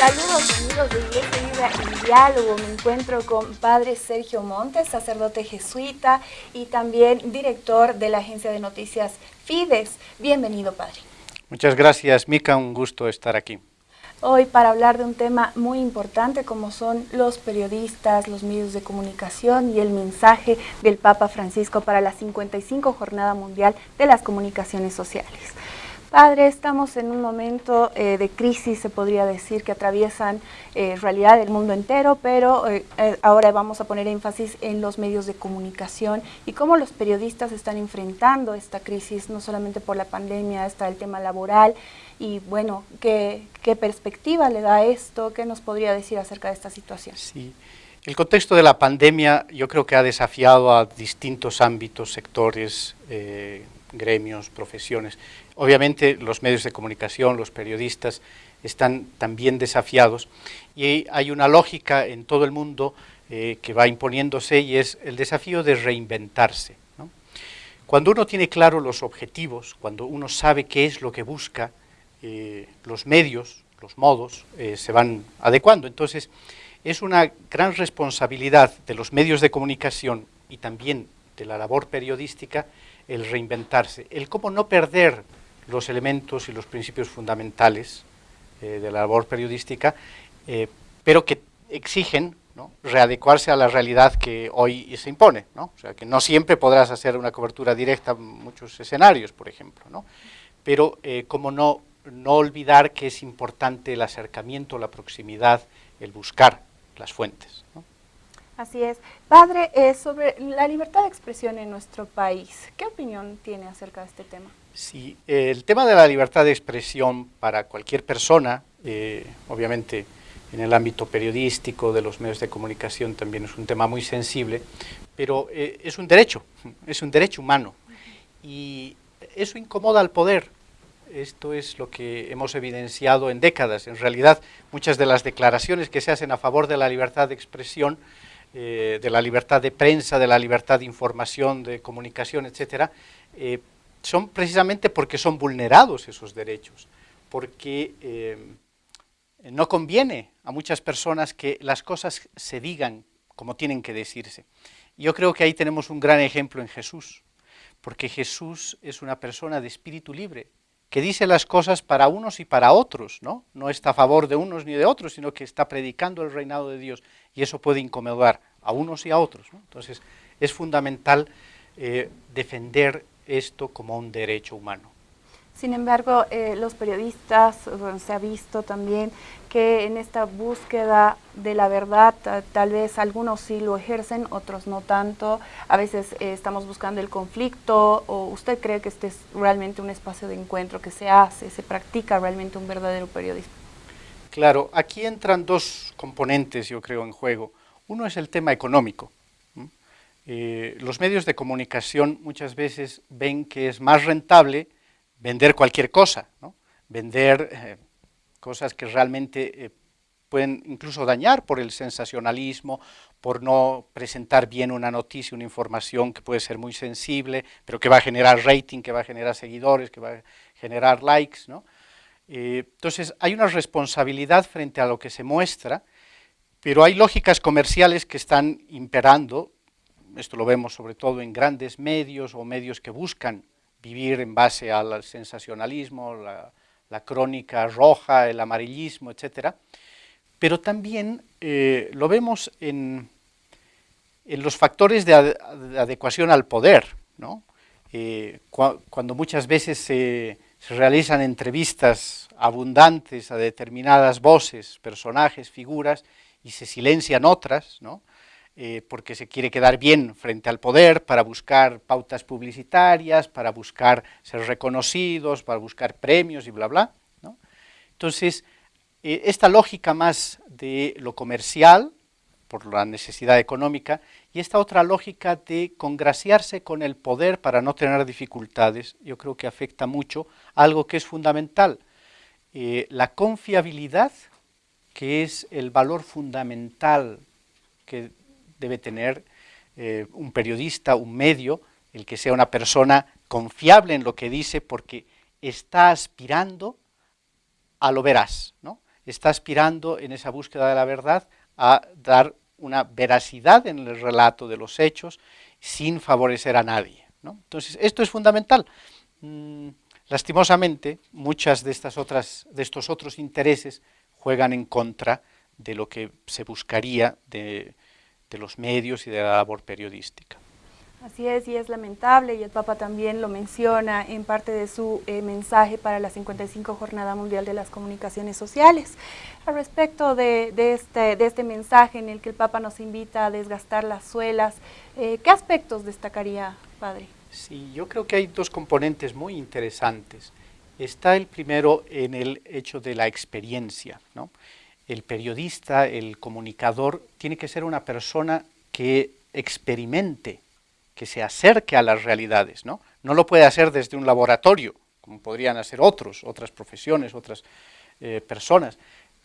Saludos amigos de Iglesia Viva en Diálogo. Me encuentro con Padre Sergio Montes, sacerdote jesuita y también director de la agencia de noticias Fides. Bienvenido, Padre. Muchas gracias, Mica. Un gusto estar aquí. Hoy para hablar de un tema muy importante como son los periodistas, los medios de comunicación y el mensaje del Papa Francisco para la 55 Jornada Mundial de las Comunicaciones Sociales. Padre, estamos en un momento eh, de crisis, se podría decir, que atraviesan eh, realidad del mundo entero, pero eh, eh, ahora vamos a poner énfasis en los medios de comunicación y cómo los periodistas están enfrentando esta crisis, no solamente por la pandemia, está el tema laboral, y bueno, ¿qué, perspectiva le da esto? ¿Qué nos podría decir acerca de esta situación? Sí. El contexto de la pandemia yo creo que ha desafiado a distintos ámbitos, sectores, gremios, profesiones. Obviamente los medios de comunicación, los periodistas están también desafiados y hay una lógica en todo el mundo eh, que va imponiéndose y es el desafío de reinventarse. Cuando uno tiene claro los objetivos, cuando uno sabe qué es lo que busca, eh, los medios, los modos, eh, se van adecuando. Entonces, es una gran responsabilidad de los medios de comunicación y también de la labor periodística el reinventarse, el cómo no perder los elementos y los principios fundamentales eh, de la labor periodística, eh, pero que exigen readecuarse a la realidad que hoy se impone. O sea, que no siempre podrás hacer una cobertura directa muchos escenarios, por ejemplo, pero eh, como no, no olvidar que es importante el acercamiento, la proximidad, el buscar las fuentes. Así es. Padre, eh, sobre la libertad de expresión en nuestro país, ¿qué opinión tiene acerca de este tema? Sí, el tema de la libertad de expresión para cualquier persona, eh, obviamente en el ámbito periodístico, de los medios de comunicación también es un tema muy sensible, pero eh, es un derecho, es un derecho humano y eso incomoda al poder. Esto es lo que hemos evidenciado en décadas. En realidad, muchas de las declaraciones que se hacen a favor de la libertad de expresión eh, de la libertad de prensa, de la libertad de información, de comunicación, etcétera, son precisamente porque son vulnerados esos derechos, porque eh, no conviene a muchas personas que las cosas se digan como tienen que decirse. Yo creo que ahí tenemos un gran ejemplo en Jesús, porque Jesús es una persona de espíritu libre, que dice las cosas para unos y para otros, ¿no? No está a favor de unos ni de otros, sino que está predicando el reinado de Dios y eso puede incomodar a unos y a otros. Entonces, es fundamental eh, defender esto como un derecho humano. Sin embargo, eh, los periodistas, bueno, se ha visto también que en esta búsqueda de la verdad, tal vez algunos sí lo ejercen, otros no tanto. A veces eh, estamos buscando el conflicto, o usted cree que este es realmente un espacio de encuentro que se hace, se practica realmente un verdadero periodismo. Claro, aquí entran dos componentes, yo creo, en juego. Uno es el tema económico. Eh, los medios de comunicación muchas veces ven que es más rentable vender cualquier cosa, ¿no? vender eh, cosas que realmente eh, pueden incluso dañar por el sensacionalismo, por no presentar bien una noticia, una información que puede ser muy sensible, pero que va a generar rating, que va a generar seguidores, que va a generar likes. entonces hay una responsabilidad frente a lo que se muestra, pero hay lógicas comerciales que están imperando, esto lo vemos sobre todo en grandes medios o medios que buscan vivir en base al sensacionalismo, la, crónica roja, el amarillismo, etc. Pero también eh, lo vemos en, los factores de, ad, de, adecuación al poder, ¿no? eh, cu cuando muchas veces se, realizan entrevistas abundantes a determinadas voces, personajes, figuras, y se silencian otras, ¿no? Eh, porque se quiere quedar bien frente al poder, para buscar pautas publicitarias, para buscar ser reconocidos, para buscar premios y bla, bla. Entonces, eh, esta lógica más de lo comercial, por la necesidad económica, y esta otra lógica de congraciarse con el poder para no tener dificultades, yo creo que afecta mucho a algo que es fundamental, eh, la confiabilidad, que es el valor fundamental que debe tener eh, un periodista, un medio, el que sea una persona confiable en lo que dice porque está aspirando a lo veraz, ¿no? está aspirando en esa búsqueda de la verdad a dar una veracidad en el relato de los hechos sin favorecer a nadie. Entonces, esto es fundamental. Mm, lastimosamente, muchas de, estas otras, de estos otros intereses juegan en contra de lo que se buscaría de, de los medios y de la labor periodística. Así es, y es lamentable, y el Papa también lo menciona en parte de su eh, mensaje para la 55 Jornada Mundial de las Comunicaciones Sociales. Al respecto de, este, de este mensaje en el que el Papa nos invita a desgastar las suelas, eh, ¿qué aspectos destacaría, Padre? Sí, yo creo que hay dos componentes muy interesantes. Está el primero en el hecho de la experiencia. ¿no? El periodista, el comunicador, tiene que ser una persona que experimente que se acerque a las realidades, ¿no? No lo puede hacer desde un laboratorio, como podrían hacer otros, otras profesiones, otras eh, personas.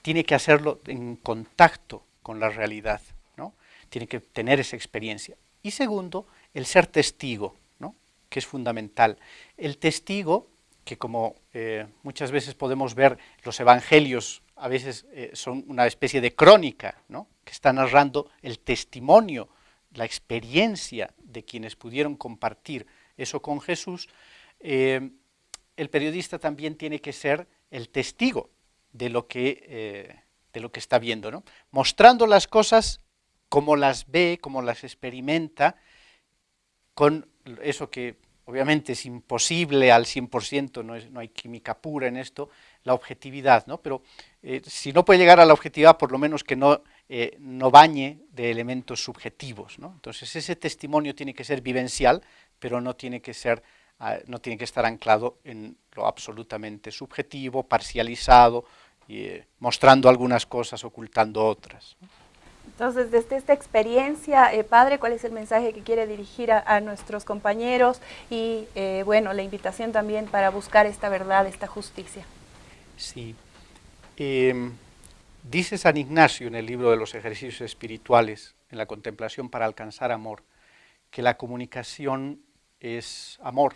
Tiene que hacerlo en contacto con la realidad, ¿no? Tiene que tener esa experiencia. Y segundo, el ser testigo, ¿no? Que es fundamental. El testigo, que como eh, muchas veces podemos ver, los evangelios a veces eh, son una especie de crónica, ¿no? Que está narrando el testimonio la experiencia de quienes pudieron compartir eso con Jesús, eh, el periodista también tiene que ser el testigo de lo que, de lo que está viendo, ¿no? mostrando las cosas como las ve, como las experimenta, con eso que obviamente es imposible al 100%, no, no hay química pura en esto, la objetividad, ¿no? pero eh, si no puede llegar a la objetividad, por lo menos que no eh, no bañe de elementos subjetivos. Entonces ese testimonio tiene que ser vivencial, pero no tiene que, ser, ah, no tiene que estar anclado en lo absolutamente subjetivo, parcializado, eh, mostrando algunas cosas, ocultando otras. Entonces, desde esta experiencia, eh, padre, ¿cuál es el mensaje que quiere dirigir a, nuestros compañeros? Y, bueno, la invitación también para buscar esta verdad, esta justicia. Sí. Em, Dice San Ignacio en el libro de los ejercicios espirituales, en la contemplación para alcanzar amor, que la comunicación es amor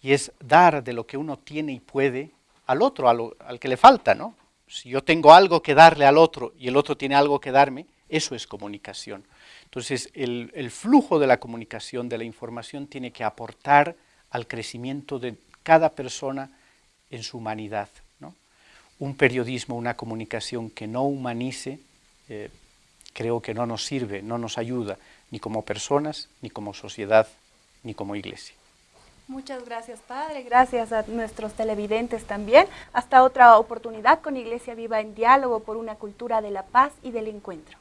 y es dar de lo que uno tiene y puede al otro, al, que le falta, ¿no? Si yo tengo algo que darle al otro y el otro tiene algo que darme, eso es comunicación. Entonces, el, el flujo de la comunicación, de la información, tiene que aportar al crecimiento de cada persona en su humanidad un periodismo, una comunicación que no humanice, eh, creo que no nos sirve, no nos ayuda, ni como personas, ni como sociedad, ni como iglesia. Muchas gracias, Padre. Gracias a nuestros televidentes también. Hasta otra oportunidad con Iglesia Viva en Diálogo por una cultura de la paz y del encuentro.